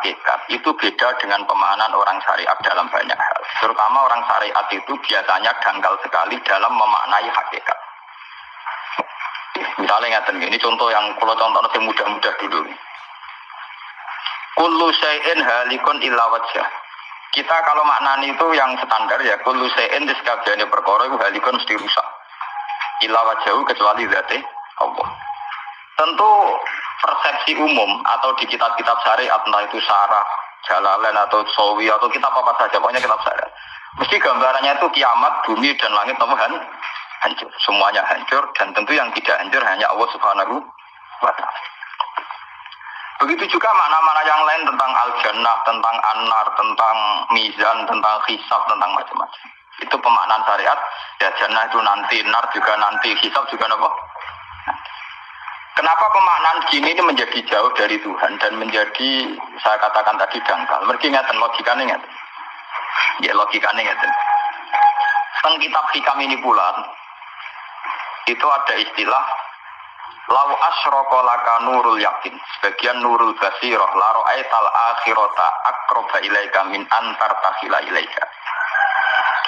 hakikat itu beda dengan pemahaman orang syariat dalam banyak hal. Terutama orang syariat itu biasanya dangkal sekali dalam memaknai hakikat. Misalnya ngeten ini contoh yang kalau contoh yang mudah-mudah dulu. Kullu syai'in halikun illa wajah. Kita kalau maknani itu yang standar ya kullu syai'in di sekabiannya perkara itu halikun mesti rusak. Illa wajahu kecuali zati Allah. Tentu persepsi umum atau di kitab-kitab syariat entah itu syarah, jalalain atau sawi atau kitab apa saja pokoknya kitab syariat. Mesti gambarannya itu kiamat, bumi dan langit temukan hancur. Semuanya hancur dan tentu yang tidak hancur hanya Allah Subhanahu wa taala. Begitu juga makna-makna yang lain tentang al-jannah, tentang an-nar, tentang mizan, tentang hisab, tentang macam-macam. Itu pemaknaan syariat. Ya jannah itu nanti, nar juga nanti, hisab juga apa? Kenapa pemaknaan gini ini menjadi jauh dari Tuhan dan menjadi saya katakan tadi dangkal. Mereka ingatan logikanya ingatan. Ya logikanya ingatan. Teng kitab hikam ini pula itu ada istilah Lau asroko laka nurul yakin Sebagian nurul basiroh Laro aital akhirota akroba ilaika min antar tahila ilaika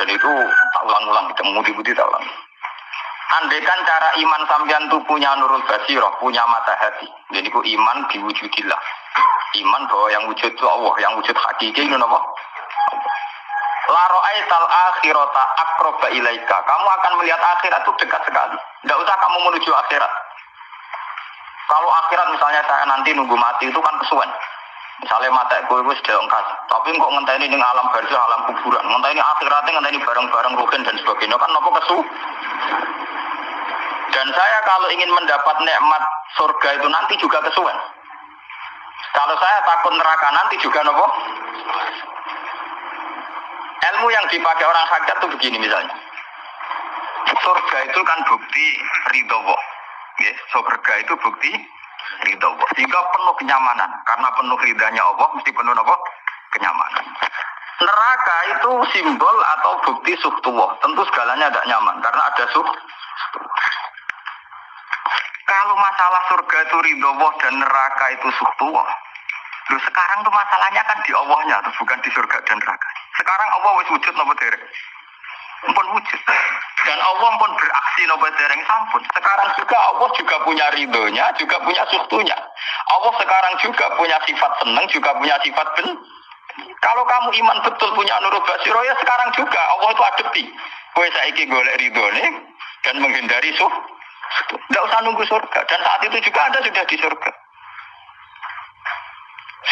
Dan itu tak ulang-ulang kita mudi-mudi tak ulang Andaikan cara iman sampean itu punya nurul basiroh Punya mata hati. Jadi itu iman diwujudillah Iman bahwa yang wujud itu Allah Yang wujud hakiki itu apa? Laro aital akhirota akroba ilaika. Kamu akan melihat akhirat itu dekat sekali. Tidak usah kamu menuju akhirat. Kalau akhirat misalnya saya nanti nunggu mati itu kan kesuwen. Misalnya mata gue itu sudah engkas, tapi kok ngenteni ini alam barzah, alam kuburan, ngenteni akhiratnya ngenteni bareng-bareng rugen dan sebagainya. Kan nopo kesu. Dan saya kalau ingin mendapat nikmat surga itu nanti juga kesuwen. Kalau saya takut neraka nanti juga nopo. Ilmu yang dipakai orang hakikat itu begini misalnya. Surga itu kan bukti ridho Ya, surga itu bukti ridho. Sehingga penuh kenyamanan. Karena penuh ridhanya Allah, mesti penuh apa? Kenyamanan. Neraka itu simbol atau bukti suhtuwah. Tentu segalanya tidak nyaman. Karena ada suh. Kalau masalah surga itu ridho Allah dan neraka itu suhtuwah. Loh sekarang tuh masalahnya kan di Allahnya, tuh, bukan di surga dan neraka. Sekarang Allah wis wujud nopo derek pun wujud. Dan Allah pun beraksi nopo dereng sampun. Sekarang juga Allah juga punya ridhonya, juga punya suktunya. Allah sekarang juga punya sifat senang, juga punya sifat ben. Kalau kamu iman betul punya nurul basiro ya sekarang juga Allah itu adepti. Kue saiki golek ridhone dan menghindari suh. Tidak usah nunggu surga. Dan saat itu juga Anda sudah di surga.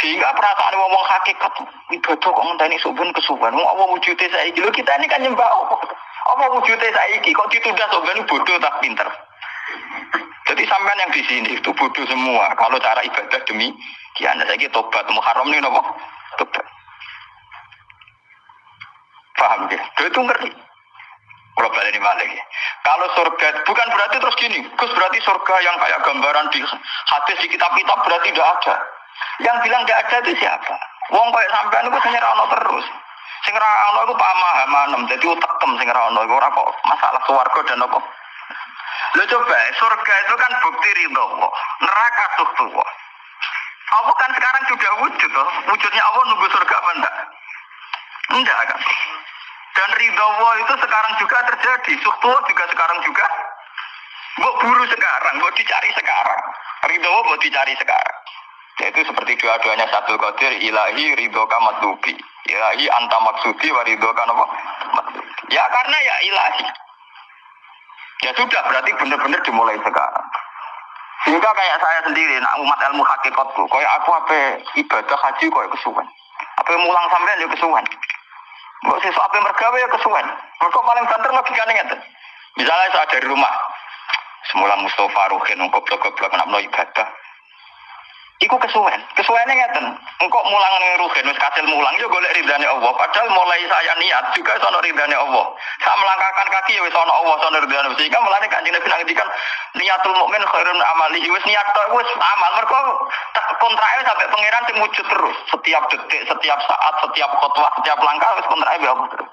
Sehingga perasaan ngomong hakikat ibadah kok ngenteni subun kesuban. Wong apa wujude saiki? Lho kita ini kan nyembah apa? Apa wujude saiki? Kok ditunda subhan bodoh tak pinter. Jadi sampean yang di sini itu bodoh semua. Kalau cara ibadah demi kian saya tobat Muharram ini nopo tobat. Paham ya? Itu ngerti. Kalau balik balik. Kalau surga bukan berarti terus gini, Gus berarti surga yang kayak gambaran di hadis di kitab-kitab berarti tidak ada. Yang bilang tidak ada itu siapa? Wong kayak sampean itu sing ora terus. Sing ora ana iku pamahaman, dadi utekem sing ora ana ora kok masalah swarga dan apa. Lo coba, surga itu kan bukti ridho Allah. Neraka suhtu Allah. Allah kan sekarang sudah wujud loh. Wujudnya Allah nunggu surga apa enggak? Enggak kan. Dan ridho Allah itu sekarang juga terjadi. Suhtu juga sekarang juga. Mbok buru sekarang, mbok dicari sekarang. Ridho Allah mbok dicari sekarang. Yaitu seperti dua-duanya satu qadir ilahi ridho matlubi. Ilahi anta maksudi wa ridho apa? Ya karena ya ilahi. Ya sudah berarti benar-benar dimulai sekarang. Sehingga kayak saya sendiri, nak umat ilmu hakikatku, kayak aku apa ibadah haji kayak kesuwan. Apa mulang sampai ya kesuwan. Kok sesuatu apa mergawe ya kesuwan. Mereka paling banter logikanya ngeten. Misalnya saya dari rumah, semula Mustafa Ruhin, goblok-goblok, nak ibadah. Iku kesuwen. Kesuwennya ngeten. Engkau mulang ning rugen wis kasil mulang yo golek ridane Allah. Padahal mulai saya niat juga sono ridane Allah. Saya melangkahkan kaki ya wis ono Allah sono ridane. Sehingga mulane Kanjeng Nabi ngendikan niatul mukmin khairun amali. Wis niat tok wis amal. Mergo kontrake sampai pangeran sing wujud terus. Setiap detik, setiap saat, setiap khotbah, setiap langkah wis kontrake Allah terus.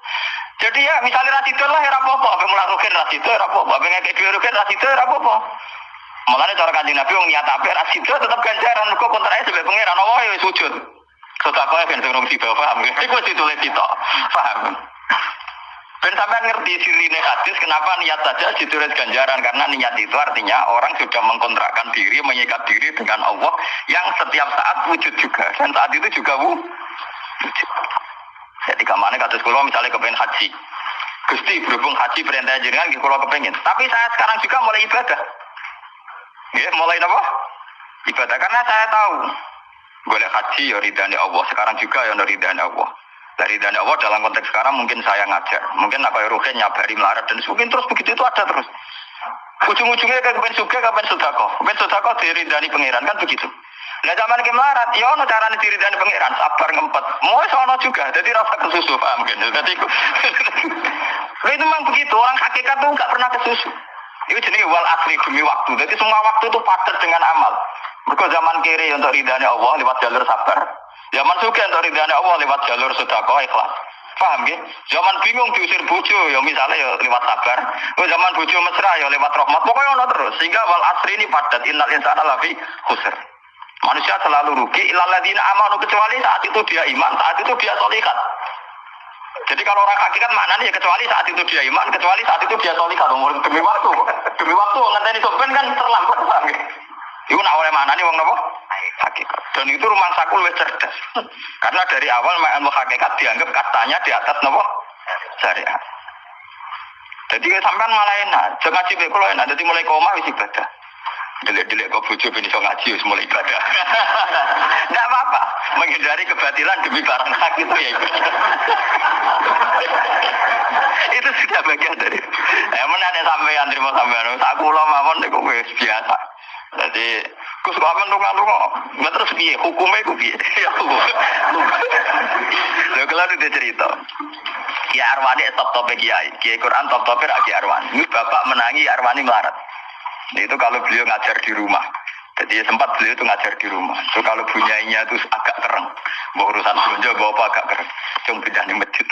Jadi ya misalnya rasido lah ya rapopo, apa mulang rugen rasido ya rapopo, apa ngekek dua rugen rasido ya rapopo. Mulane cara kanjeng Nabi wong niat apik ra sida tetep ganjaran mergo kontrake sebagai pangeran Allah ya wis wujud. Sedekah ben sing rung sida paham. Iku wis ditulis kita. Paham. Ben sampean ngerti sirine hadis kenapa niat saja ditulis ganjaran karena niat itu artinya orang sudah mengkontrakkan diri, mengikat diri dengan Allah yang setiap saat wujud juga dan saat itu juga wujud. Jadi ke mana kados kula misalnya kepengen haji. Gusti berhubung haji perintah jenengan kula kepengen. Tapi saya sekarang juga mulai ibadah. Ya, mulai apa? Ibadah karena saya tahu boleh haji ya ridhani Allah. Sekarang juga ya ridhani Allah. Dari dana Allah dalam konteks sekarang mungkin saya ngajar. Mungkin apa ya ruhin nyabari melarat dan mungkin terus begitu itu ada terus. Ujung-ujungnya kepen suka, kepen sudako. Kepen sudako diridani pangeran kan begitu. Nah zaman ke melarat, ya ono cara diridani pangeran, sabar ngempet. Mau sono juga, jadi rasa kesusu paham kan? Jadi itu memang begitu. Orang hakikat tuh nggak pernah kesusu. Itu jenis wal asli demi waktu. Jadi semua waktu itu padat dengan amal. Mereka zaman kiri untuk ridhani Allah lewat jalur sabar. Zaman suka untuk ridhani Allah lewat jalur sedekah ikhlas. Paham ya? Zaman bingung diusir bojo ya misalnya ya lewat sabar. Zaman bojo mesra ya lewat rahmat. Pokoknya ono terus. Sehingga wal asri ini padat innal insana lafi khusr. Manusia selalu rugi ilaladina amanu kecuali saat itu dia iman, saat itu dia solikat. Jadi kalau orang hakikat mana nih ya kecuali saat itu dia iman, kecuali saat itu dia solikat. Demi waktu, demi waktu ngenteni sopen kan terlambat ya? Iku nak oleh mana nih wong nopo? Hakikat. Dan itu rumah sakul lebih cerdas. Karena dari awal ilmu hakikat dianggap katanya di atas nopo syariat. Jadi sampean malah enak. Jangan ngaji kalau enak. Jadi mulai koma wis ibadah. Delik-delik kok bojo ben iso ngaji wis mulai ibadah. Enggak apa-apa. Menghindari kebatilan demi barang hak itu ya itu sudah bagian dari. Mana ada sampean terima sampean. Tak kula mawon niku biasa. Jadi Gus kok aman lunga lunga. Nggak terus piye? Hukumnya ku piye? Ya Allah. Lho kalau itu cerita. Ki Arwani top top kiai. Kiai Quran top top Ki Arwani. Ini bapak menangi Arwani melarat. Itu kalau beliau ngajar di rumah. Jadi sempat beliau itu ngajar di rumah. So kalau bunyainya itu agak kereng. Bawa urusan belanja, bawa apa agak kereng. Cuma pindah di masjid.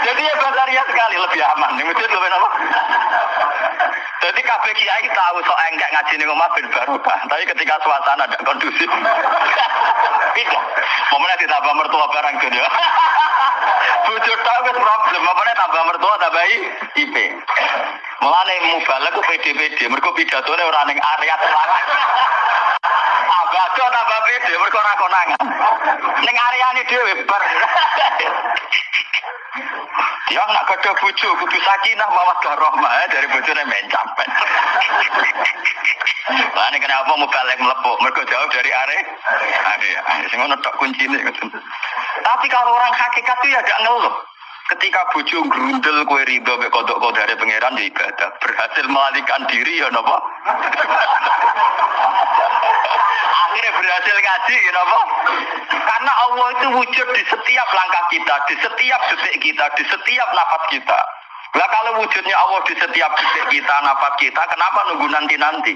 Jadi ya basaria sekali, lebih aman. Di masjid lebih apa? Jadi kabeh kiai tahu sok enggak ngaji ning omah ben barokah. Tapi ketika suasana tidak kondusif. Pindah. Momennya ditambah mertua barang dunia. Bujur tahu wis problem, momennya tambah mertua tambah IP. Mulane mubalek ku PD-PD, mergo pidatone ora ning area telangan. Abado tambah PD, mergo ora konangan. Ning areane dhewe bar. Dia nak kada bojo kudu sakinah mawaddah rahmah ya, dari bojone mencap. Lah ini kenapa mau balik melepuk? Mereka jauh dari are. Area. Sing ngono tok kuncine Tapi kalau orang hakikat itu ya gak ngeluh. Ketika bojo grundel kue ridho mek kodok kodare pangeran ya ibadah. Berhasil melalikan diri ya napa? Akhirnya berhasil ngaji ya napa? Karena Allah itu wujud di setiap langkah kita, di setiap detik kita, di setiap nafas kita. Lah kalau wujudnya Allah di setiap detik kita, nafas kita, kenapa nunggu nanti-nanti?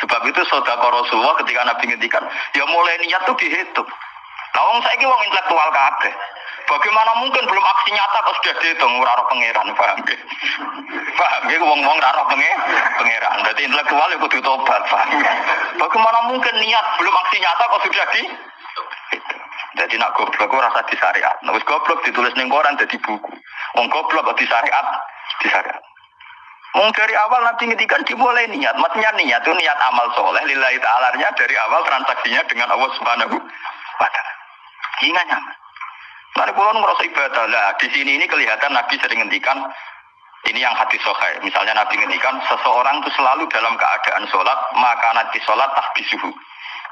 Sebab itu saudara Rasulullah ketika Nabi ngendikan, ya mulai niat tuh dihitung. Lah wong saiki wong intelektual kabeh. Bagaimana mungkin belum aksi nyata kok sudah dihitung ora roh pangeran, paham ge? Paham ge wong-wong ora roh pangeran. Berarti intelektual itu kudu tobat, paham Bagaimana mungkin niat belum aksi nyata kok sudah di jadi nak goblok rasa di syariat. Nah, wis goblok ditulis ning koran jadi buku. Wong goblok kok di syariat. Wong dari awal nanti ngedikan dimulai niat, maksudnya niat itu niat amal soleh, lillahi ta'alanya dari awal transaksinya dengan Allah subhanahu wa ta'ala. Hingga nyaman. Lalu pulau merasa ibadah lah. Di sini ini kelihatan Nabi sering ngendikan ini yang hati sokai. Misalnya Nabi ngendikan seseorang itu selalu dalam keadaan sholat maka nanti sholat tahbisuhu.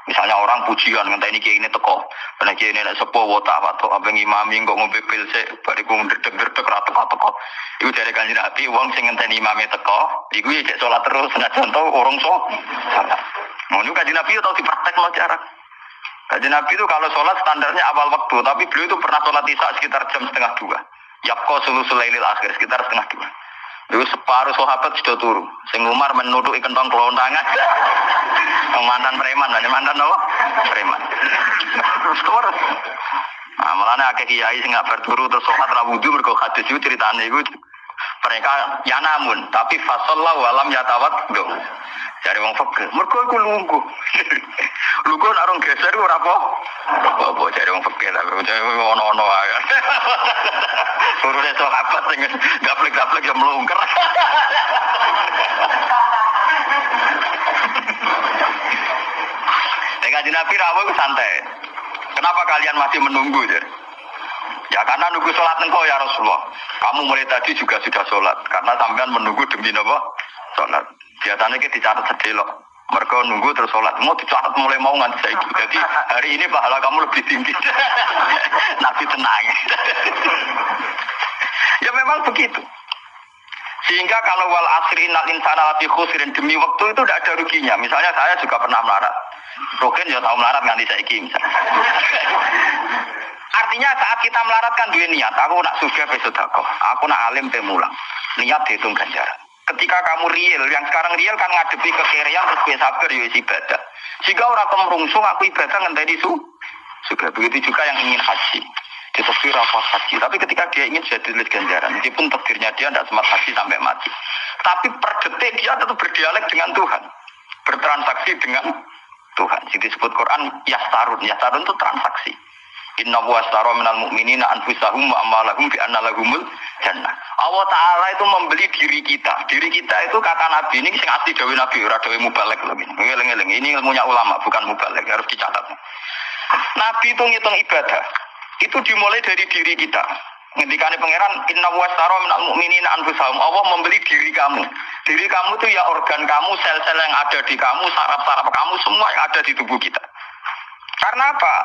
Misalnya orang pujian ngentah ini kayak ini teko, karena kayak ini sepo wota apa imami kok ngombe pil se, bariku ngedek ngedek rata teko teko. Iku dari kanji nabi, uang sing ngentah imami teko, iku ya cek sholat terus, nggak contoh orang so. Mau nu kanji nabi tahu dipraktek lo cara. Kanji nabi itu kalau sholat standarnya awal waktu, tapi beliau itu pernah sholat isya sekitar jam setengah dua. Yapko sulu sulailil akhir sekitar setengah dua. Itu separuh sahabat sudah turu. Sing Umar menuduh kentong kelontangan. mantan preman, mantan apa? Preman. Terus. Nah, malah akeh kiai sing nggak berturu terus sholat rawudu mergo hadis itu ceritane iku Mereka ya namun, tapi fasallah walam yatawat do. Dari wong fakir, mereka iku lunggu. lunggu nak orang geser ora apa. Apa dari wong fakir tapi dari ono-ono ae. Urune sahabat sing gaplek-gaplek ya melungker. Dengan Nabi rawuh santai. Kenapa kalian masih menunggu? Ya? Ya karena nunggu sholat engkau ya Rasulullah. Kamu mulai tadi juga sudah sholat. Karena sampean menunggu demi apa? Sholat. Biasanya kita dicatat sedelok. Mereka nunggu terus sholat. Mau dicatat mulai mau nganti saya Jadi hari ini pahala kamu lebih tinggi. Nabi tenang. ya memang begitu. Sehingga kalau wal asri nal insana lati khusrin demi waktu itu tidak ada ruginya. Misalnya saya juga pernah melarat. Rogen ya tahu melarat nganti saya misalnya. Artinya saat kita melaratkan dua niat, aku nak suka besodako, aku nak alim pemulang. Niat dihitung ganjaran. Ketika kamu real, yang sekarang real kan ngadepi kekerian terus gue sabar ya ibadah. Jika orang kemerungsung aku ibadah ngenteni su, juga begitu juga yang ingin haji. Tafsir rapat haji. Tapi ketika dia ingin jadi tulis ganjaran, meskipun takdirnya dia tidak sempat haji sampai mati. Tapi per detik dia tetap berdialek dengan Tuhan. Bertransaksi dengan Tuhan. Jadi disebut Quran yastarun. Yastarun itu transaksi. Inna wa astara minal mu'minina anfusahum wa amalahum bi anna lahumul jannah. Allah Ta'ala itu membeli diri kita. Diri kita itu kata Nabi ini sing asli dawe Nabi, ora dawe mubalek. Ini ilmunya ulama, bukan mubalek, harus dicatat. Nabi itu ngitung ibadah. Itu dimulai dari diri kita. Ngendikane pangeran inna wa astara minal mu'minina anfusahum. Allah membeli diri kamu. Diri kamu itu ya organ kamu, sel-sel yang ada di kamu, saraf-saraf kamu semua yang ada di tubuh kita. Karena apa?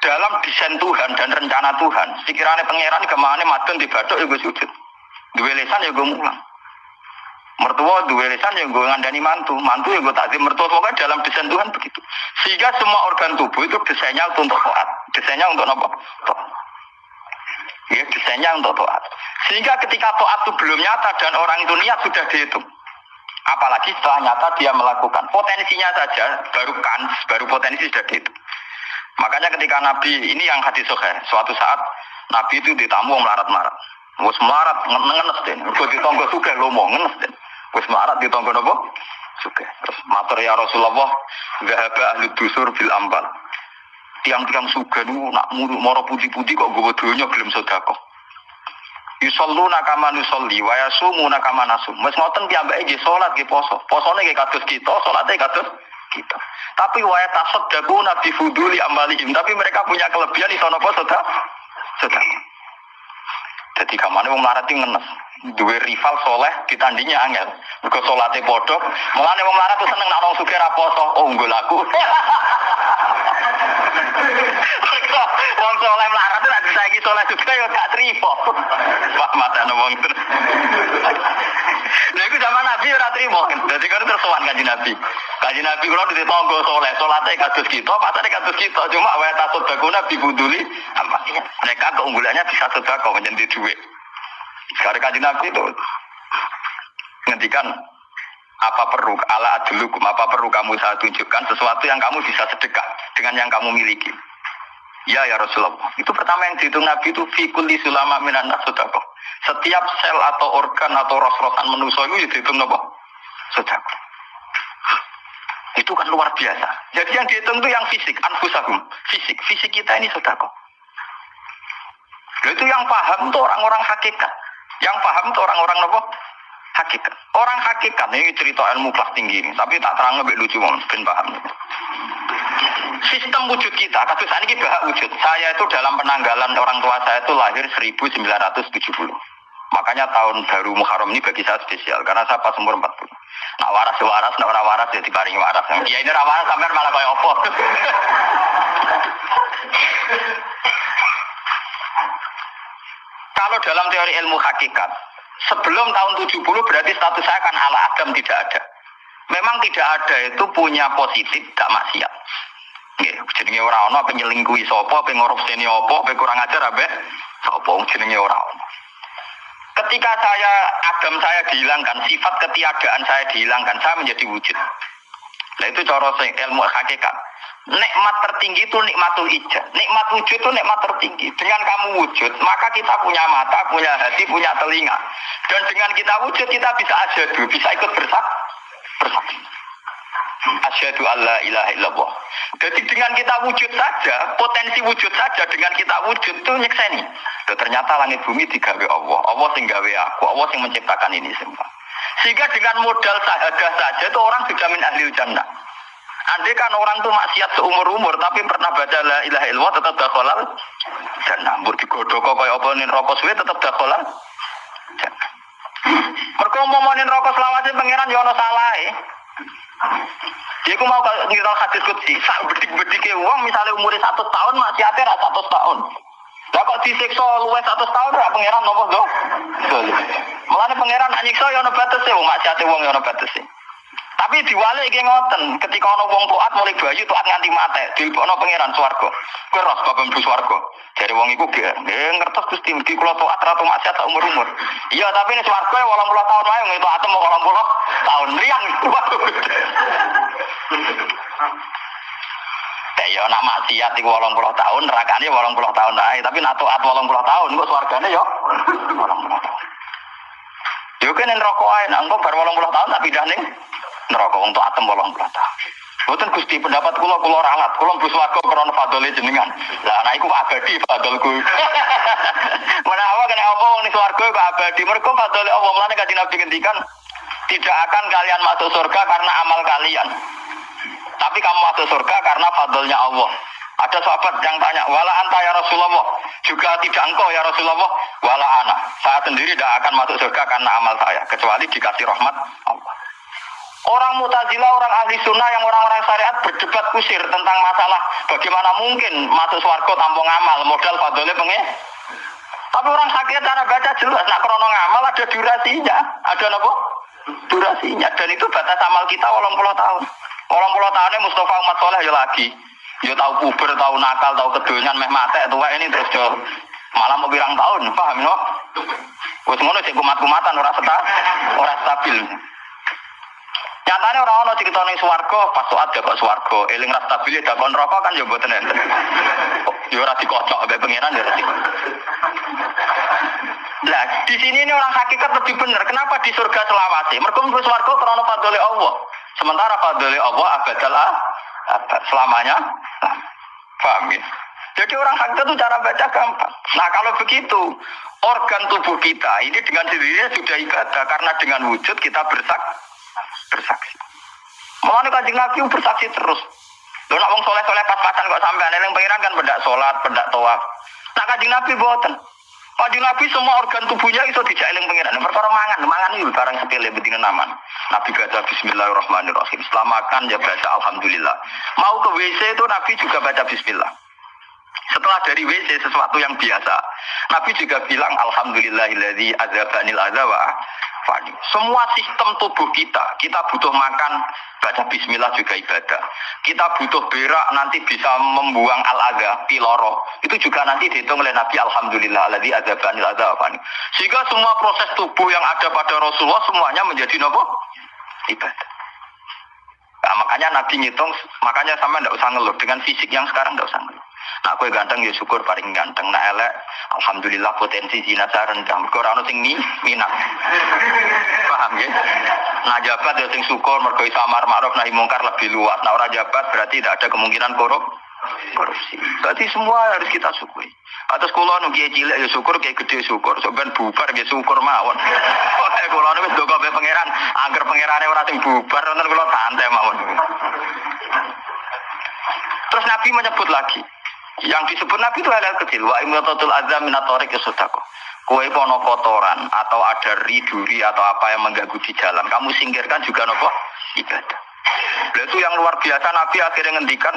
Dalam desain Tuhan dan rencana Tuhan, pikirannya pangeran ke mana madun batuk ya gue sujud. Dua lesan ya gue mulang. Mertua dua lesan ya gue ngandani mantu, mantu ya gue takdim mertua pokoknya dalam desain Tuhan begitu. Sehingga semua organ tubuh itu desainnya untuk toat, desainnya untuk apa? Ya, desainnya untuk toat. Sehingga ketika toat itu belum nyata dan orang itu niat sudah dihitung. Apalagi setelah nyata dia melakukan potensinya saja baru kan baru potensi sudah dihitung. Makanya ketika Nabi ini yang hadis sohe, suatu saat Nabi itu ditamu melarat-marat. Wes melarat ngenes deh. Kau ditonggo suka lo mau ngenes deh. Wes melarat ditonggo nopo suka. Terus matur ya Rasulullah, zahaba ahli dusur bil ambal. Tiang-tiang suka nu nak muru moro putih-putih kok gue dunia belum sodako. Yusollu nakama nusolli wa yasumu nakama nasum. Wes ngoten piyambake nggih salat nggih poso. Posone nggih kados kita, salate kados kita. Tapi waya tasod dagu nabi fuduli amalihim. Tapi mereka punya kelebihan itu nopo sudah sudah. Jadi kamane wong melarat ngenes. Dua rival soleh ditandingnya angel. Mergo salate padha. Mulane wong melarat seneng nak wong sugih. Oh unggul aku. Wong soleh melarat tuh nanti saiki soleh juga ya gak trimo. Pak mata wong Lha iku zaman Nabi ora trimo. Dadi kan terus sowan kanjeng Nabi. Kanjeng Nabi kula di tangga soleh, salate kados kita, patane kados kita. Cuma wae tasud baguna bibuduli mereka keunggulannya bisa sedekah menjadi duit. Sekarang kanjeng Nabi itu ngendikan apa perlu ala adlukum apa perlu kamu saya tunjukkan sesuatu yang kamu bisa sedekah dengan yang kamu miliki? Ya ya Rasulullah. Itu pertama yang dihitung Nabi itu fikul di sulama minan setiap sel atau organ atau ros-rosan manusia itu dihitung apa? Sodako itu kan luar biasa. Jadi yang dihitung itu yang fisik anfusahum. Fisik. Fisik kita ini sodako itu yang paham itu orang-orang hakikat yang paham itu orang-orang apa hakikat. Orang hakikat ini cerita ilmu kelas tinggi ini, tapi tak terang lebih lucu mungkin paham. Sistem wujud kita, kasus ini bahak wujud. Saya itu dalam penanggalan orang tua saya itu lahir 1970. Makanya tahun baru Muharram ini bagi saya spesial karena saya pas umur 40. Nak waras ya waras, nak orang waras ya diparingi waras. Ya ini waras sampai malah kayak opo. Kalau dalam teori ilmu hakikat, sebelum tahun 70 berarti status saya kan ala Adam tidak ada. Memang tidak ada itu punya positif, tidak maksiat. Jadi orang ono apa nyelingkuhi sopo, apa apa kurang ajar apa sopo jenenge orang. Ketika saya Adam saya dihilangkan, sifat ketiadaan saya dihilangkan, saya menjadi wujud. Nah itu cara ilmu hakikat. Nikmat tertinggi itu nikmatul ijab. Nikmat wujud itu nikmat tertinggi. Dengan kamu wujud, maka kita punya mata, punya hati, punya telinga. Dan dengan kita wujud, kita bisa asyadu, bisa ikut bersak, bersaksi. Asyadu Allah ilaha illallah. Jadi dengan kita wujud saja, potensi wujud saja dengan kita wujud itu nyekseni. Dan ternyata langit bumi digawe Allah. Allah sing gawe aku, Allah sing menciptakan ini semua. Sehingga dengan modal sahadah saja itu orang sudah min ahli jannah. Andai kan orang tuh maksiat seumur umur tapi pernah baca la ilaha illallah tetap dakhalal jannah. Mbok digodhog kaya apa ning rokok suwe tetap dakhalal. Mergo momonin rokok selawase pangeran yo ana salahe. Dia ku mau ngiral hadis kutsi, sak bedik-bedike uang misalnya umurnya satu tahun masih ada rasa satu tahun. Lah kok disiksa luwes satu tahun ra pangeran nopo do? Mulane pangeran anyiksa ya ana batese wong maksiate wong ya ana batese. Tapi diwalik iki ngoten, ketika ana wong taat mulai bayi taat nganti mate, dilebokno pangeran swarga. Kowe ros swarga. Dari wong iku ge, ngertos Gusti mergi kula taat ra maksiat sak umur-umur. Iya, tapi swarga 80 ya tahun wae ngitu atem 80 tahun riang. ya nak maksiat iku 80 tahun, nerakane 80 tahun ae, tapi nak taat 80 tahun kok swargane yo 80 tahun. Yo kene neraka ae, nang bar 80 tahun tak pindah ning neraka wong tok atem 80 tahun. Gusti pendapat kula kula ralat, kula mlebu swarga krana fadhole jenengan. Lah anak iku abadi fadholku. Menawa kena apa wong ning swarga kok abadi, mergo fadhole Allah mulane kanjeng Nabi tidak akan kalian masuk surga karena amal kalian. Tapi kamu masuk surga karena fadlnya Allah. Ada sahabat yang tanya, wala anta ya Rasulullah. Juga tidak engkau ya Rasulullah. Wala ana. Saya sendiri tidak akan masuk surga karena amal saya. Kecuali dikasih rahmat Allah. Orang mutazila, orang ahli sunnah yang orang-orang syariat berdebat kusir tentang masalah bagaimana mungkin masuk swarga tanpa ngamal, modal fadlnya pengen. Tapi orang sakit cara baca jelas, nak krono ngamal ada durasinya, ada apa? Durasinya, dan itu batas amal kita walau puluh tahun. Orang puluh tahunnya Mustafa umat soleh ya lagi. Ya tahu puber, tahu nakal, tahu kedonyan, meh mate, tua ini terus jo. Malah mau bilang tahun, paham no? Wes ngono sih kumat-kumatan ora seta, ora stabil. Nyatanya orang orang cerita nih swargo, pas suat ya kok swargo, eling ras stabil ya dakon rokok kan ya buatan enten. Ya ora dikocok, pengiran ya ora Nah, di sini ini orang hakikat lebih benar. Kenapa di surga selawasi? Mereka mlebu swarga karena fadhole Allah. Sementara fadli Allah abadal abad selamanya. Paham ya? Jadi orang hakika itu cara baca gampang. Nah kalau begitu, organ tubuh kita ini dengan sendirinya sudah ibadah karena dengan wujud kita bersak bersaksi. Mulane kanjeng Nabi bersaksi terus. Lo nak wong soleh soleh pas-pasan kok sampai aneh yang pengiran kan pendak sholat, pendak toaf. Nah kanjeng Nabi buatan. Kanjeng Nabi semua organ tubuhnya itu tidak eling pengiran. Perkara mangan, mangan itu barang sepele bedine naman. Nabi baca Bismillahirrahmanirrahim. Setelah makan ya baca Alhamdulillah. Mau ke WC itu Nabi juga baca Bismillah. Setelah dari WC sesuatu yang biasa, Nabi juga bilang Alhamdulillahilladzi azabanil azawa fani. Semua sistem tubuh kita, kita butuh makan, baca bismillah juga ibadah. Kita butuh berak nanti bisa membuang al-adha, piloro. Itu juga nanti dihitung oleh Nabi Alhamdulillah alladzi adzabanil fani. Sehingga semua proses tubuh yang ada pada Rasulullah semuanya menjadi nopo? Ibadah. Nah, makanya Nabi ngitung, makanya sama ndak usah ngeluh dengan fisik yang sekarang ndak usah ngeluh. Nah, kue ganteng ya syukur paling ganteng. Nah, elek, alhamdulillah potensi zina saya rendah. Mereka orang sing mi, minat. Paham ya? Nah, jabat ya sing syukur, mereka samar ma'ruf nahi mungkar lebih luas. Nah, orang jabat berarti tidak ada kemungkinan korup korupsi. Berarti semua harus kita syukuri. Atas kulo nu kiai cilik ya syukur, kiai gede syukur, sampean bubar ya syukur mawon. Oleh kulo nu wis ndonga pangeran, angger pangerane ora sing bubar, nonton kulo santai mawon. Terus Nabi menyebut lagi, yang disebut Nabi itu hal, -hal kecil. Wa imatatul azam minatorik sodako. Kue pono kotoran atau ada riduri atau apa yang mengganggu di jalan. Kamu singkirkan juga nopo ibadah. Itu yang luar biasa Nabi akhirnya ngendikan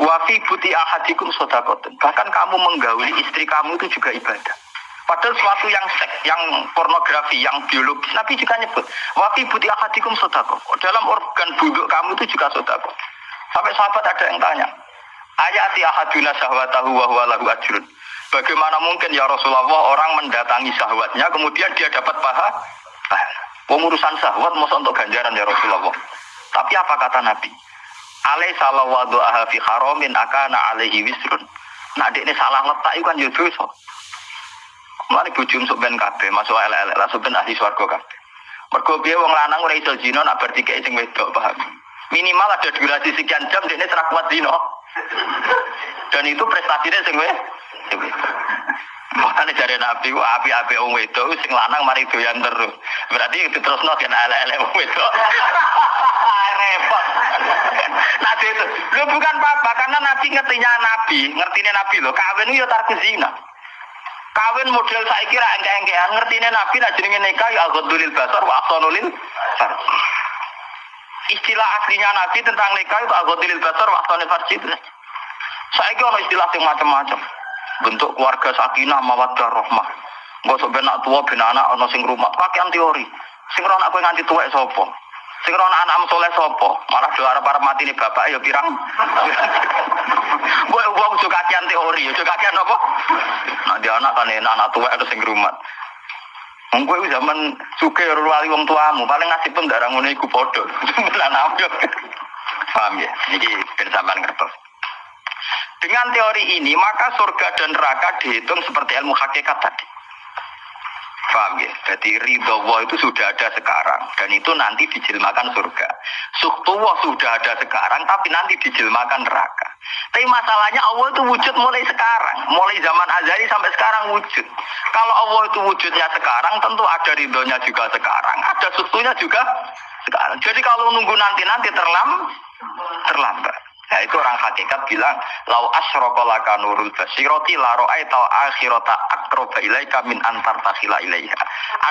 Wafi buti ahadikum sodakoten. Bahkan kamu menggauli istri kamu itu juga ibadah. Padahal suatu yang seks, yang pornografi, yang biologis. Nabi juga nyebut. Wafi buti ahadikum sodako. Dalam organ buduk kamu itu juga sodako. Sampai sahabat ada yang tanya. Ayati ahaduna sahwatahu wa huwa lahu ajrun. Bagaimana mungkin ya Rasulullah orang mendatangi sahwatnya kemudian dia dapat paha? Pengurusan sahwat masa untuk ganjaran ya Rasulullah. Tapi apa kata Nabi? Alai salah wadu'aha fi haramin akana alaihi wisrun. Nah, ini salah letak itu kan ya dosa. Mari bujum sok ben masuk elek-elek lah sok ahli swarga kabeh. Mergo wong lanang ora iso zina nak berarti kayak sing wedok, paham? Minimal ada durasi sekian jam dene serak kuat zina. Dan itu prestasinya sing wedok. Makanya dari Nabi, api-api wong wedok sing lanang mari doyan terus. Berarti itu terus no kan elek-elek wong wedok. Repot. Nabi itu, lu bukan apa-apa karena Nabi ngertinya Nabi, ngertinya Nabi lo, kawin itu ya tarku zina. Kawin model saya kira engke-engkean ngertine Nabi nak jenenge nikah ya ghadulil basar wa ahsanulil. Istilah aslinya Nabi tentang nikah itu ghadulil basar wa ahsanul farji itu. Saya kira istilah yang macam-macam. Bentuk keluarga sakinah mawaddah. Gak sok ben tua ben anak ana sing rumah. Pakaian teori. Sing ora anak nganti tuwek sapa? Sing ora anak soleh sapa? Malah do arep-arep mati ni bapak ya pirang. Gue wong juga kakian teori, juga kakian apa? Nah dia anak kan enak anak tua itu sing rumat. Wong kowe zaman suke wali wong tuamu, paling ngasih pun darah ngono iku padha. Lan Paham ya? Niki ben sampean ngertos. Dengan teori ini, maka surga dan neraka dihitung seperti ilmu hakikat tadi. Paham ya? Jadi ridho Allah itu sudah ada sekarang dan itu nanti dijilmakan surga. Suktuwa sudah ada sekarang tapi nanti dijilmakan neraka. Tapi masalahnya Allah itu wujud mulai sekarang, mulai zaman azali sampai sekarang wujud. Kalau Allah itu wujudnya sekarang, tentu ada ridhonya juga sekarang, ada suktunya juga sekarang. Jadi kalau nunggu nanti-nanti terlam, terlambat. Nah itu orang hakikat bilang, lau asyraka laka nurul basiroti la tau akhirata akroba ilaika min antar takhila ilaiha.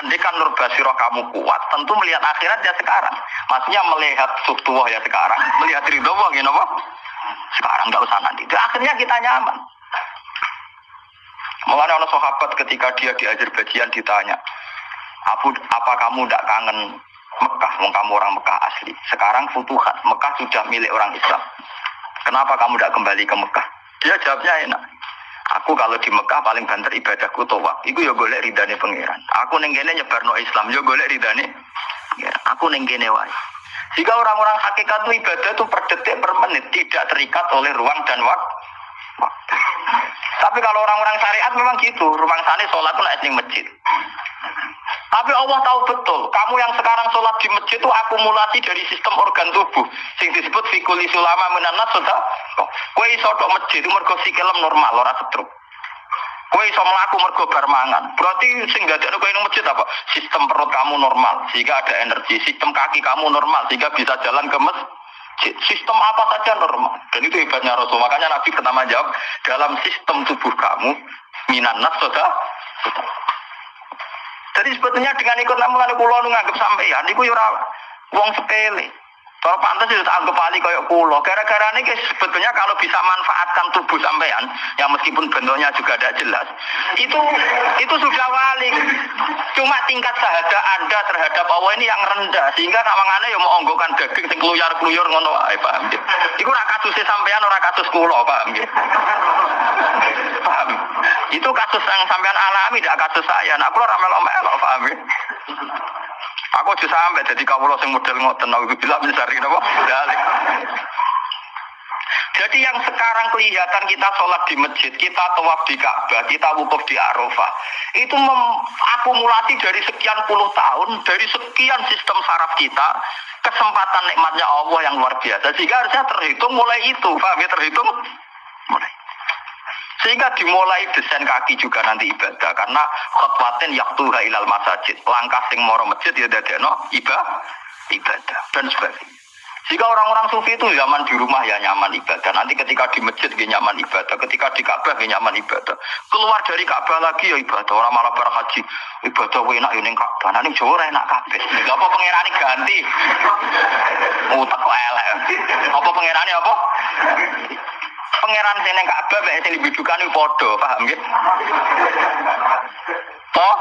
Andai kan nur basirah kamu kuat, tentu melihat akhirat ya sekarang. Maksudnya melihat suktuwah ya sekarang, melihat ridho wah gini apa? Sekarang nggak usah nanti. Itu akhirnya kita nyaman. Mengenai orang sahabat ketika dia di Azerbaijan ditanya, apa, apa kamu tidak kangen Mekah, kamu orang Mekah asli. Sekarang futuhat, Mekah sudah milik orang Islam. Kenapa kamu tidak kembali ke Mekah? Dia jawabnya enak. Aku kalau di Mekah paling banter ibadahku toa. Iku ya golek ridane pangeran. Aku neng kene Islam ya golek ridane. Ya, aku neng kene wae. Jika orang-orang hakikat itu ibadah itu per detik per menit tidak terikat oleh ruang dan waktu. Tapi kalau orang-orang syariat memang gitu, ruang sana sholat itu naik masjid. Tapi Allah tahu betul, kamu yang sekarang sholat di masjid itu akumulasi dari sistem organ tubuh. Sing disebut fikuli sulama menanas sudah. Kue iso dok masjid mergo sikilem normal, ora setruk. Kue iso melaku mergo bar mangan. Berarti sing gak ada kue masjid apa? Sistem perut kamu normal, sehingga ada energi. Sistem kaki kamu normal, sehingga bisa jalan ke masjid. Sistem apa saja normal. Dan itu hebatnya Rasul. Makanya Nabi pertama jawab, dalam sistem tubuh kamu, minanas sudah. Jadi sebetulnya dengan ikut namulan pulau nganggep sampeyan iku ya ora wong sepele. Kalau pantas itu anggap ahli kayak pulau. Gara-gara ini sebetulnya kalau bisa manfaatkan tubuh sampean, yang meskipun bentuknya juga tidak jelas, itu itu sudah wali. Cuma tingkat sahada anda terhadap Allah ini yang rendah, sehingga sama ya mau onggokan daging sing keluyar-keluyur ngono wae, paham ya? Iku ora kasusnya sampean ora kasus kulo, paham ya? Itu kasus yang sampean alami, tidak kasus saya. Nah, aku ora melok-melok, paham ya? Aku aja sampai jadi kawula sing model ngoten nabi bila mencari napa dalik. Jadi yang sekarang kelihatan kita sholat di masjid, kita tawaf di Ka'bah, kita wukuf di Arafah, itu akumulasi dari sekian puluh tahun, dari sekian sistem saraf kita, kesempatan nikmatnya Allah yang luar biasa. Sehingga harusnya terhitung mulai itu, Pak, terhitung mulai. Sehingga dimulai desain kaki juga nanti ibadah karena khotwatin yaktuha ilal masajid. Langkah sing moro masjid ya no ibadah, ibadah dan sebagainya. Jika orang-orang sufi itu zaman di rumah ya nyaman ibadah. Nanti ketika di masjid ya nyaman ibadah. Ketika di Ka'bah ya nyaman ibadah. Keluar dari Ka'bah lagi ya ibadah. Orang malah berhaji. Ibadah enak ya ning Ka'bah. Nanti Jawa enak kabeh. Apa pangerane ganti. Utak kok. Apa pangerane apa? Pangeran sini Ka'bah mek sing dibujukan iku padha, paham nggih? Oh,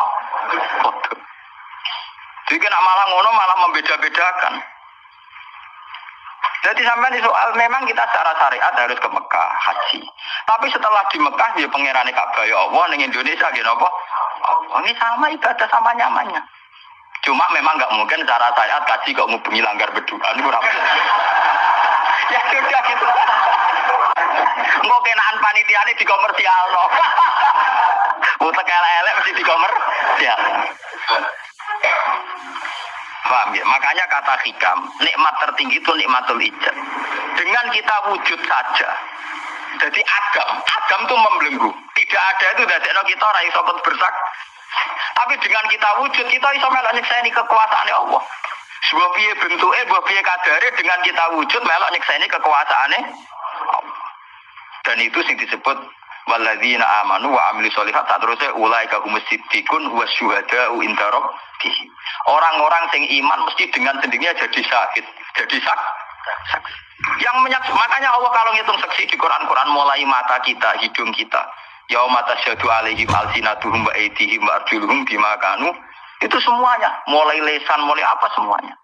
padha. Jadi nak malah ngono malah membeda-bedakan. Jadi sampai di soal memang kita secara syariat harus ke Mekah haji. Tapi setelah di Mekah ya pangeran Ka'bah ya Allah ning Indonesia gitu apa? Oh, ini sama ibadah sama nyamannya. Cuma memang nggak mungkin cara syariat kaji kok ngubungi langgar berdua ini berapa? ya sudah gitu. Engko kenaan panitiane di komersial no. Utek elek mesti di. Paham ya? Makanya kata hikam, nikmat tertinggi itu nikmatul ijab. Dengan kita wujud saja. Jadi agam, agam itu membelenggu. Tidak ada itu dari kita orang iso bersak. Tapi dengan kita wujud, kita iso melok nyekseni kekuasaan Allah. Sebuah bentuknya, sebuah kadare dengan kita wujud melok nyekseni kekuasaan Allah. Dan itu sing disebut Walladzina amanu wa amili solihat tak terusnya ulai kagumus siddiqun wa inda rabbihim. Orang-orang sing iman mesti dengan sendirinya jadi sakit, jadi sak. Yang menyaksikan, makanya Allah kalau ngitung saksi di Quran-Quran mulai mata kita, hidung kita. Yauma tasyadu alaihim alsinatuhum wa aydihim wa arjuluhum bima kanu. Itu semuanya, mulai lesan, mulai apa semuanya.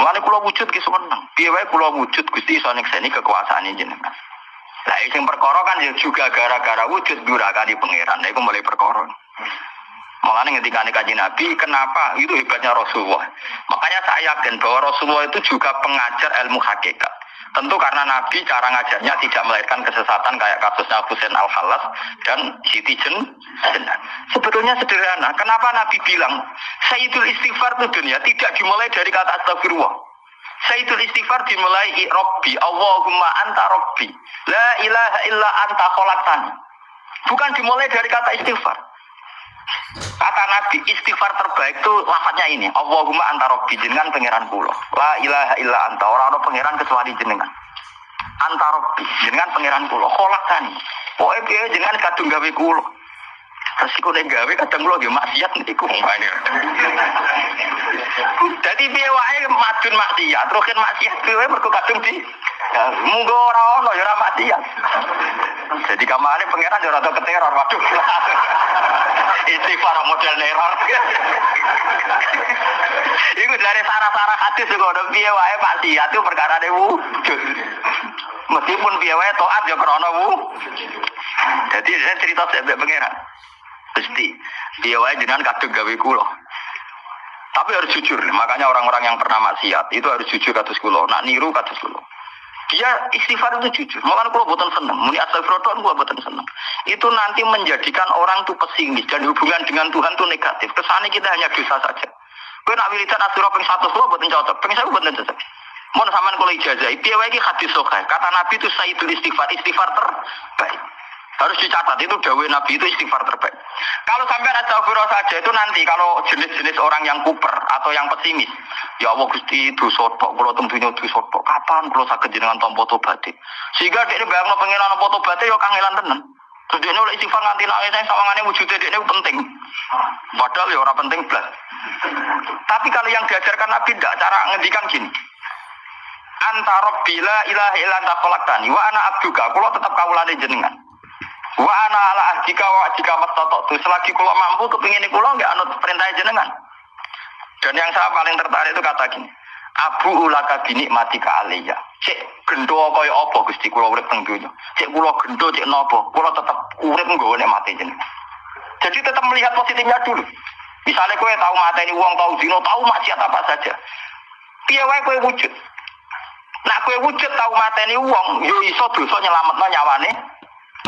Mulai kula wujud ki seneng. Piye wae kula wujud Gusti iso nekseni kekuasaan jenengan. Lah sing perkara kan ya juga gara-gara wujud durakani pangeran. Nah, itu mulai perkara. Makanya ketika kaji Nabi, kenapa? Itu hebatnya Rasulullah. Makanya saya yakin bahwa Rasulullah itu juga pengajar ilmu hakikat. Tentu karena Nabi cara ngajarnya tidak melahirkan kesesatan kayak kasusnya Husain al halas dan Siti Jen. Sebetulnya sederhana. Kenapa Nabi bilang Sayyidul Istighfar itu dunia tidak dimulai dari kata astagfirullah. Sayyidul istighfar dimulai Robbi, Allahumma anta Robbi. La ilaha illa anta kholaqtani. Bukan dimulai dari kata istighfar. Kata Nabi istighfar terbaik itu lafadznya ini. Allahumma anta Robbi jenengan pangeran kula. La ilaha illa anta orang orang pangeran kecuali jenengan. Anta Robbi jenengan pangeran kula. Kholaqtani. Pokoknya jenengan kadung gawe kula. Resiko nek gawe kadang kula nggih maksiat niku. Jadi piye wae madun maksiat, roken maksiat piye mergo kadung di munggo ora ono ya ora maksiat. Jadi kamane pangeran yo rada keteror, waduh. Istighfar model neror. Iku dari sarah-sarah hadis juga udah wae maksiat itu perkara ne wujud. Meskipun piye wae taat yo krana Jadi saya cerita saya pangeran. Pasti. Dia wae jenengan kadung gawe kula. Tapi harus jujur, makanya orang-orang yang pernah maksiat itu harus jujur kados kula. Nak niru kados kula. Dia istighfar itu jujur. Makanya kula boten seneng. Muni astagfirullah kula boten seneng. Itu nanti menjadikan orang tuh pesimis dan hubungan dengan Tuhan tuh negatif. Kesannya kita hanya dosa saja. Kowe nak wiridan asura ping 100 kula boten cocok. Ping 1000 boten cocok. Mohon sampean kula ijazah. Piye wae iki hadis. Kata Nabi itu sayyidul istighfar, istighfar terbaik. Harus dicatat itu dawe Nabi itu istighfar terbaik. Kalau sampai astagfirullah saja itu nanti kalau jenis-jenis orang yang kuper atau yang pesimis, ya Allah Gusti itu sotok, kalau tentunya itu sotok. Kapan kalau sakit jenengan tompo tobati? Sehingga dia bayang pengiran tompo tobati ya kangelan tenan. Terus dia oleh istighfar nganti nangis saya sawangannya wujudnya dia ini penting. Padahal ya orang penting belas. Tapi kalau yang diajarkan Nabi tidak cara ngendikan gini. Antara bila ilaha illa anta khalaqtani wa ana abduka, kalau tetap kawulane jenengan. Wa ana ala ahdika wa ahdika mastatatu. Selagi kula mampu kepingin kula nggak anut perintah jenengan. Dan yang saya paling tertarik itu kata gini. Abu ulaka bini mati ke aliyah. Cek gendo kaya apa Gusti kula urip teng donya. Cek kula gendo cek napa? Kula tetep urip nggone mati jenengan. Jadi tetap melihat positifnya dulu. Misalnya kowe tahu mateni uang, tahu dino, tahu maksiat apa saja. Piye wae kowe wujud. Nak kowe wujud tahu mateni uang, yo iso dosa nyelametno nyawane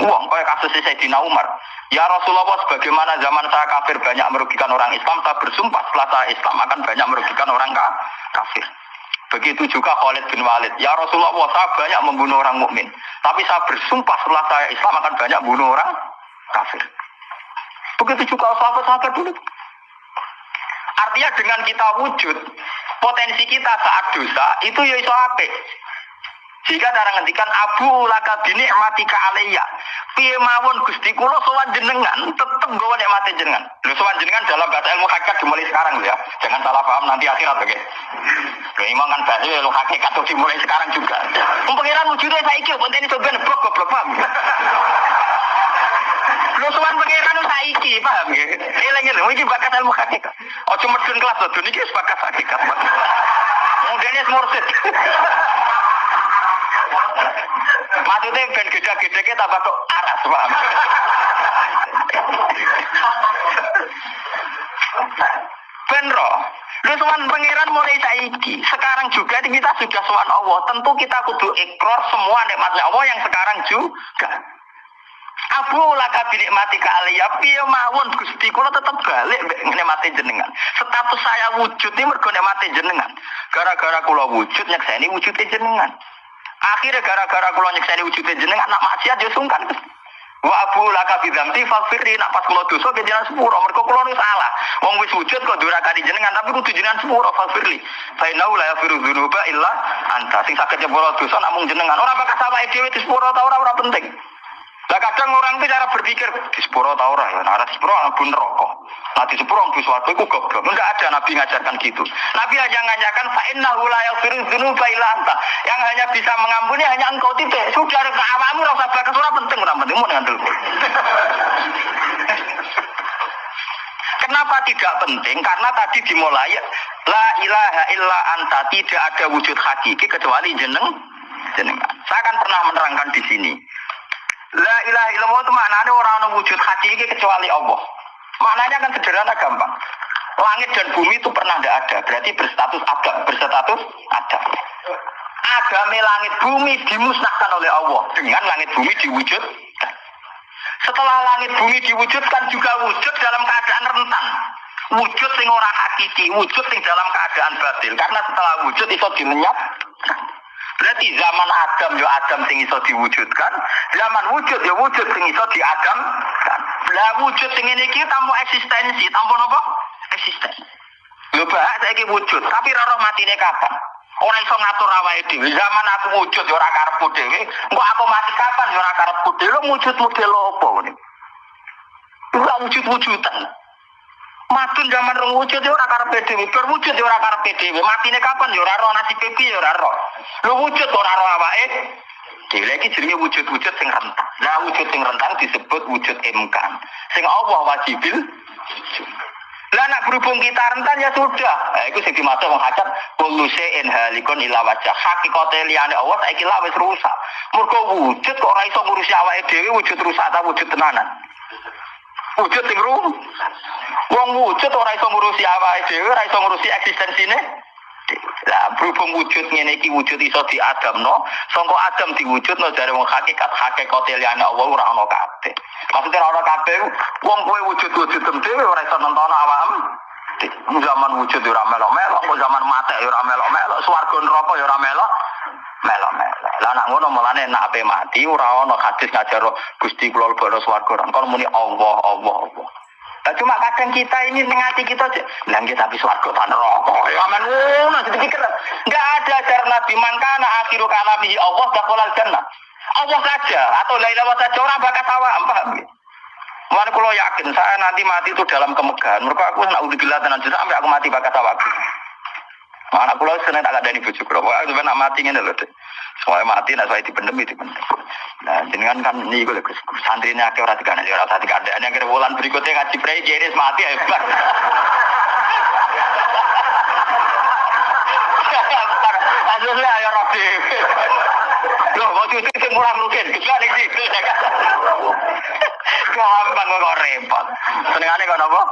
uang kayak kasus Sayyidina Umar. Ya Rasulullah sebagaimana zaman saya kafir banyak merugikan orang Islam saya bersumpah setelah saya Islam akan banyak merugikan orang kafir. Begitu juga Khalid bin Walid. Ya Rasulullah saya banyak membunuh orang mukmin. Tapi saya bersumpah setelah saya Islam akan banyak membunuh orang kafir. Begitu juga sahabat-sahabat dulu. Artinya dengan kita wujud potensi kita saat dosa itu ya iso apik jika cara ngendikan abu laka bini mati ka alaiya. Piye mawon Gusti kula sowan jenengan tetep nggawa nikmate jenengan. Lho sowan jenengan dalam bahasa ilmu hakikat dimulai sekarang ya. Jangan salah paham nanti akhirat oke. Lho imam kan bahasa ilmu hakikat tuh dimulai sekarang juga. Wong pangeran wujude saiki pun ini coba blok goblok paham. Lho sowan pangeran saiki paham nggih. Eling-eling iki bakat ilmu hakikat. Ojo medun kelas to niki bakat hakikat. Kemudian mursid. Maksudnya ben gede-gede tambah kok aras, paham? Ben roh, Lu sowan pangeran mulai saiki. Sekarang juga kita sudah sowan Allah. Tentu kita kudu ikrar semua nikmatnya Allah yang sekarang juga. Abu laka binikmati ka aliyah piye mawon Gusti kula tetep balik nikmati jenengan. Status saya wujud ini mergo nikmati jenengan. Gara-gara kula wujud nyekseni wujudnya jenengan. Akhirnya gara-gara kula nyekseni wujudnya jenengan nak maksiat yo sungkan Wa abu laka bidzamti fafirri nak pas kula dosa ke jenengan sepuro mergo kula nu salah. Wong wis wujud kok durakani jenengan tapi kudu jenengan sepuro fafirli. Fa inna la yafiru dzunuba illa anta. Sing saged nyepuro dosa namung jenengan. Ora bakal sawake dhewe di sepuro ta ora ora penting. Lah kadang orang itu cara berpikir di sepuro ta ora ya. Nah, di sepuro pun rokok. Nah, di sepuro di suatu itu goblok. Enggak ada Nabi ngajarkan gitu. Nabi hanya ngajarkan fa innahu la yaghfiru dzunuba illa anta. Yang hanya bisa mengampuni hanya engkau titik. Sudah ada awamu ora usah ora penting ora penting mau ngandel. Kenapa tidak penting? Karena tadi dimulai la ilaha illa anta tidak ada wujud hakiki kecuali jeneng jenengan. Saya akan pernah menerangkan di sini. La ilaha illallah itu maknanya orang yang wujud hakiki kecuali Allah. Maknanya kan sederhana gampang. Langit dan bumi itu pernah tidak ada, berarti berstatus ada, berstatus ada. Agama langit bumi dimusnahkan oleh Allah dengan langit bumi diwujudkan. Setelah langit bumi diwujudkan juga wujud dalam keadaan rentan. Wujud sing ora hakiki, wujud sing dalam keadaan batil. Karena setelah wujud itu dilenyap. Berarti zaman Adam yo Adam sing iso diwujudkan, zaman wujud yo wujud sing iso diadam. Lah wujud sing ini iki tanpa eksistensi, tanpa apa? Eksistensi. Lho Pak, saiki wujud, tapi ora roh matine kapan? Ora iso ngatur awake dhewe. Zaman aku wujud yo ora karepku dhewe, engko aku mati kapan yo ora karepku dhewe. Lho wujud model apa ngene? Ora wujud-wujudan. Matun zaman rong wujud ya ora karepe dhewe, bar wujud ya ora karepe dhewe. Matine kapan ya ora ro nasibe piye ya ora ro. Lho wujud ora ro awake. Dhewe iki jenenge wujud-wujud sing rentang. Nah, wujud sing rentang disebut wujud imkan. Sing Allah wajibil lah nak berhubung kita rentan ya sudah. Nah, itu sing dimaksud wong hajat kullu shay'in halikun ila wajah. Hakikate liyane Allah saiki lah wis rusak. Mergo wujud kok ora iso ngurusi awake dhewe wujud rusak ta wujud tenanan. Wujud sing rum. Wong wujud ora iso ngurusi awake dhewe, ora iso ngurusi eksistensine. Lah berhubung wujud ngene iki wujud iso diadamno, sangka adam diwujudno dari wong hakikat hakikat liyane Allah ora ana kabeh. Maksudnya ora ana kabeh, wong kowe wujud-wujud dhewe ora iso nonton awakmu. Zaman wujud ya ora melok-melok, zaman mate ya ora melok-melok, swarga neraka ya ora melok. Melok-melok. Lah nak ngono mulane nak ape mati ora ana hadis ngajar Gusti kula lebokno swarga. Kon muni Allah, Allah, Allah. Nah, cuma kadang kita ini mengati kita. Lah kita tapi swarga ta neraka. Ya aman ngono dipikir. Enggak ada ajaran Nabi man kana akhiru kalamihi Allah dakhalal jannah. Allah saja atau la ilaha saja orang bakal awak paham ya? Kula yakin saya nanti mati itu dalam kemegahan. Mereka aku nak udzubillah tenan sampai aku mati bakal awak. Anak kula seneng tak ada bojo kula. Wah, sampe nak mati lho, Dik. Soalnya mati nak saya dipendem itu dipendem. Nah, jenengan kan ini gue Gus. Santrinya akeh ora dikane ora tadi dikandani. Yang bulan berikutnya ngaji prei jenis mati hebat. Asli ayo rapi. Loh, waktu itu itu murah mungkin. Gila nih sih. Gampang kok repot. Senengannya kok apa?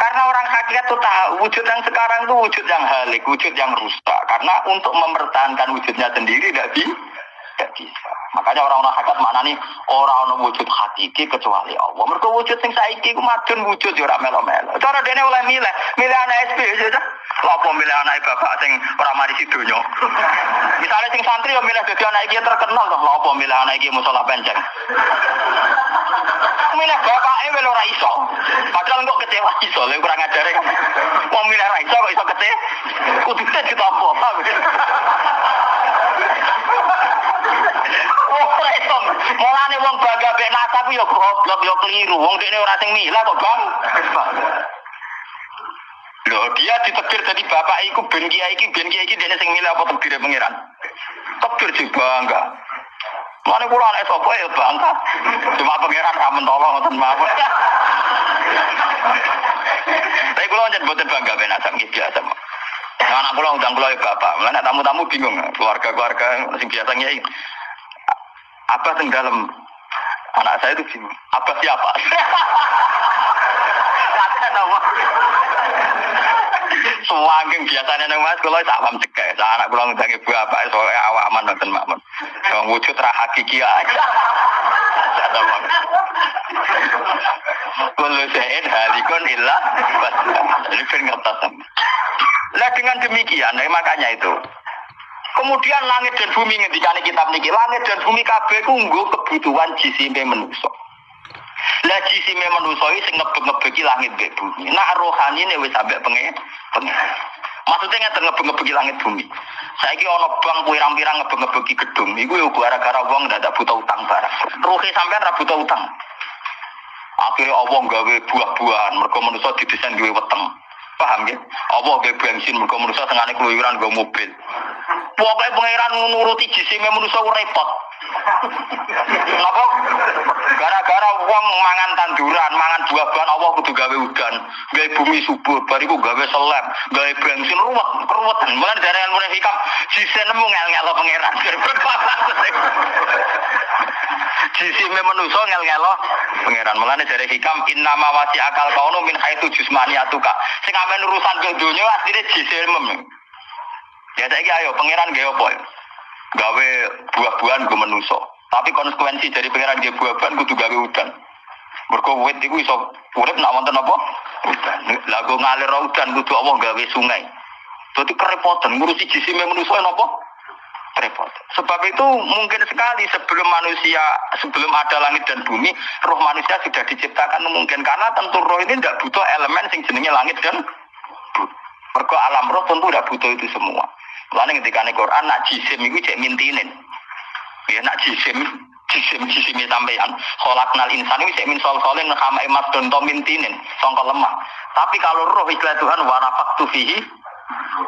Karena orang hakikat itu tahu wujud yang sekarang itu wujud yang halik, wujud yang rusak. Karena untuk mempertahankan wujudnya sendiri tidak bisa. Makanya orang-orang hakikat mana nih orang-orang wujud hakiki kecuali Allah. Mereka wujud yang saiki ku madun wujud ya ora melo-melo. Cara dene oleh milih, milih anak SP saja. Apa milih anak bapak sing ora mari sidonya. Misalnya sing santri ya milih dadi anak iki terkenal toh. Lha apa milih anak iki musola penceng. milih bapake wel ora iso. Padahal kok kecewa iso, lha kurang ajare kan. Wong milih ora iso kok iso kecewa. Kudu kita apa? Mulane wong bangga mek nasab yo goblok yo keliru. Wong dekne ora sing milah kok, Bang. Loh, dia ditekdir jadi bapak iku ben kiai iki ben kiai iki dene sing milih apa tekdir pangeran. Tekdir sih bangga. Mana kula anak sapa ya bangga. Cuma pangeran ra mentolo ngoten mawon. Tapi kula njen boten bangga ben asam iki biasa. Anak kula undang kula ya bapak. Mana tamu-tamu bingung keluarga-keluarga sing biasa nyai. Apa yang dalam anak saya itu bingung. Apa siapa? Apa? Sewangking biasanya nang Mas kula sak paham cekek. Sak anak kula ngundang ibu apa soalnya awaman nonton makmun. Yang wujud ra hakiki aja. Sak Kulo sein halikun illa Ini kan. Lah dengan demikian, nah, makanya itu. Kemudian langit dan bumi ngendikane kitab niki, langit dan bumi kabeh ku nggo kebutuhan jisime manusa. Lah jisime manusa iki sing ngebeg-ngebegi langit dan bumi. Rohani ne wis sampe pengen pengen. Maksudnya ngeten ngebeg-ngebegi langit bumi. Saiki ana bang pirang-pirang ngebeg-ngebegi gedung, iku yo gara-gara wong ndak buta utang barang. Ruhe sampean ra buta utang. Akhirnya Allah gawe buah-buahan, mereka manusia didesain duwe weteng. Paham ya? Allah gawe bensin, mereka manusia tengahnya keluyuran gawe mobil. Pokoknya pangeran nuruti jisime manusia repot. Kenapa? Gara-gara wong mangan tanduran, mangan buah-buahan Allah kudu gawe udan, gawe bumi subur, bariku gawe selem, gawe bensin ruwet, keruwetan. Mulai dari ilmu hikam, jisen nemu ngel-ngel pangeran. Jisime manusia ngel-ngelo pangeran. Mulane dari hikam innama wasi akal kaunu min haitsu jusmaniyatuka. Sing amen urusan ke dunya asline jisimem. Ya saiki ayo pangeran gawe apa? Gawe buah-buahan gue manusia. Tapi konsekuensi dari pangeran gawe buah-buahan kudu gawe udan. Mergo wit iku iso urip nak wonten apa? Udan. Lah go ngalir udan kudu Allah gawe sungai. Jadi kerepotan ngurusi jisime manusia napa? repot. Sebab itu mungkin sekali sebelum manusia, sebelum ada langit dan bumi, roh manusia sudah diciptakan mungkin karena tentu roh ini tidak butuh elemen sing jenenge langit dan bumi. Mergo alam roh tentu tidak butuh itu semua. Lalu ketika nih Quran nak jisim itu cek mintinin, ya nak jisim jisim jisim sampeyan nal insan ini cek min sol solin kama emas dan mintinin songkol lemah. Tapi kalau roh ikhlas Tuhan warafak tufihi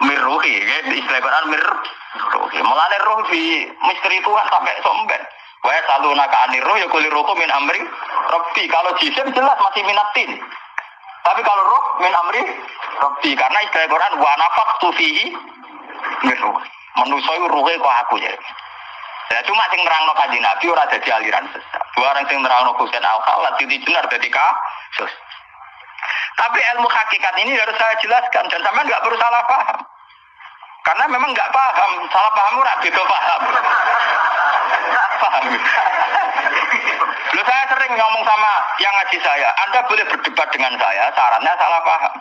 mirruhi, ya. istilah Quran mirruhi. Mulane roh di misteri Tuhan sampai somben. Wa selalu naka anir roh ya kuli rohku min amri robbi. Kalau jisim jelas masih minatin. Tapi kalau roh min amri robbi. Karena istilah Quran wa nafak tufihi mirruhi. Manusia itu ruhe kok aku ya. Ya cuma sing nerangno kanjeng Nabi ora dadi aliran sesat. Dua orang sing nerangno Husain Al-Khalid jadi jenar dadi kasus. Tapi ilmu hakikat ini harus saya jelaskan dan sama nggak perlu salah paham. Karena memang nggak paham, salah paham ora beda paham. paham. Lalu saya sering ngomong sama yang ngaji saya, Anda boleh berdebat dengan saya, sarannya salah paham.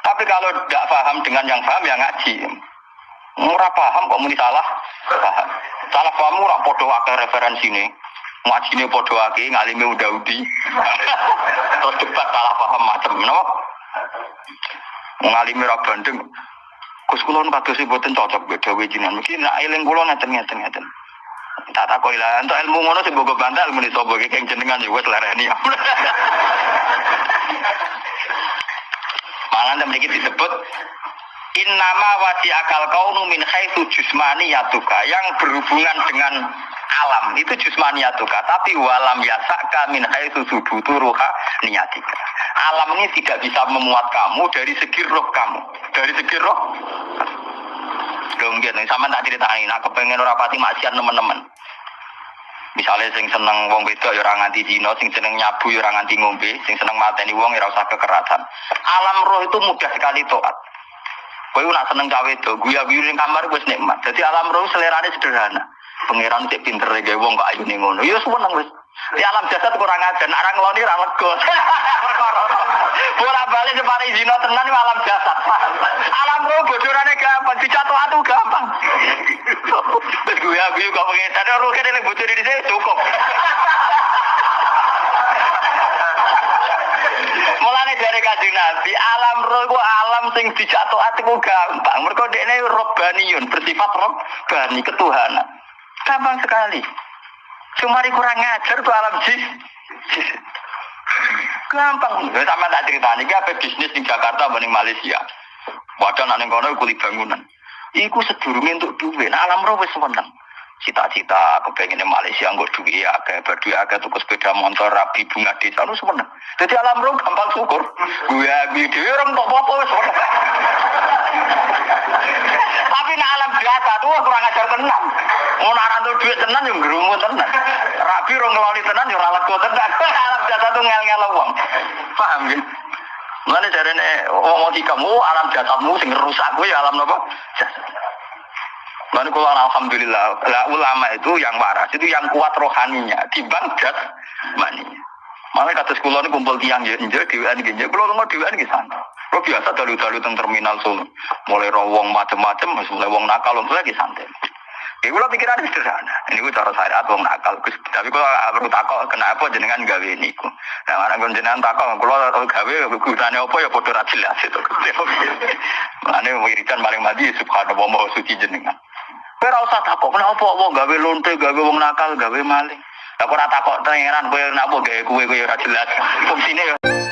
Tapi kalau tidak paham dengan yang paham, ya ngaji. Murah paham kok muni salah. Salah paham murah podo akeh referensi ini. Ngaji ini podo akeh, ngalimi udah udi. Terus debat salah paham macam. No? Ngalimi ra bandeng. Gus kula nu kados boten cocok beda jinan. Mungkin nak eling kula ngeten Tak tak lah, untuk ilmu ngono sing bogo bantal muni sapa iki keng jenengan ya wis lereni. Malah mriki disebut Innama wasi akal kaunu min haitsu yatuka yang berhubungan dengan alam itu yatuka tapi walam yasaka min haitsu subutu ruha niyatika alam ini tidak bisa memuat kamu dari segi roh kamu. Dari segi roh. Mungkin sama tak ceritain, aku pengen rapati maksiat teman-teman. Misalnya sing seneng wong wedok ya ora nganti dino, sing seneng nyabu ya ora nganti ngombe, sing seneng mateni wong ya ora usah kekerasan. Alam roh itu mudah sekali toat. Kowe nak seneng cawe itu, guya-guyu ning kamar wis nikmat. Jadi alam roh selerane sederhana. Pangeran cek pinter gawe wong kok ayune ngono. Ya seneng wis. Di alam jasad kurang ajar, nak ngeloni ra lego. Bola balik separi zina tenan alam jasad. Alam roh bocorane gampang, dijatuh atu gampang. Gue aku juga pengen tadi roh kene bocor di sini cukup. Mulane dari kajian Nabi, alam roh ku alam sing dijatuh atiku gampang. Mereka dekne robbaniun, bersifat robbani, ketuhanan. Gampang sekali. Cuma kurang ngajar tuh alam jis. Gampang. Ya, sama tak cerita nih, apa bisnis di Jakarta banding Malaysia. Wadah nanti kono kulit bangunan. Iku sedurungnya untuk duit. Alam roh wis seneng. Cita-cita kepengen Malaysia nggak duit ya, kayak berdua agak tuh sepeda motor rapi bunga desa lu seneng. Jadi alam roh gampang syukur. Gue gue orang kok apa wis Tapi nak alam biasa tuh kurang ajar tenang. Mau naran tuh duit tenan yang gerumu tenan. Rabi rong ngeloni tenan yang ralat gue tenan. Alam biasa tuh ngel ngel uang. Paham ya? Mulane jarene wong kamu alam jasadmu sing rusak kuwi alam napa? Jasad. Lalu kalau alhamdulillah, lah ulama itu yang waras, itu yang kuat rohaninya, timbang jas maninya. Makanya kata sekolah ini kumpul tiang ya, injil, dewan gini, kalau nggak dewan di sana. Lo biasa dalu-dalu teng terminal Solo, mulai rawong macem-macem, mulai wong nakal, mulai lagi santai. Ya pikiran ini sederhana, ini gue cara syariat wong nakal, tapi kalau perlu takut kenapa jenengan gawe ini? Nah, anak gue jenengan takut, kalau gawe gunanya apa ya bodoh jelas itu. Mana wiridan paling mati subhanallah mau suci jenengan. Kowe ora usah takok kenapa wong gawe lonte, gawe wong nakal, gawe maling. Lah kok ora takok pangeran kowe napa gawe kowe kowe ora jelas. Fungsine ya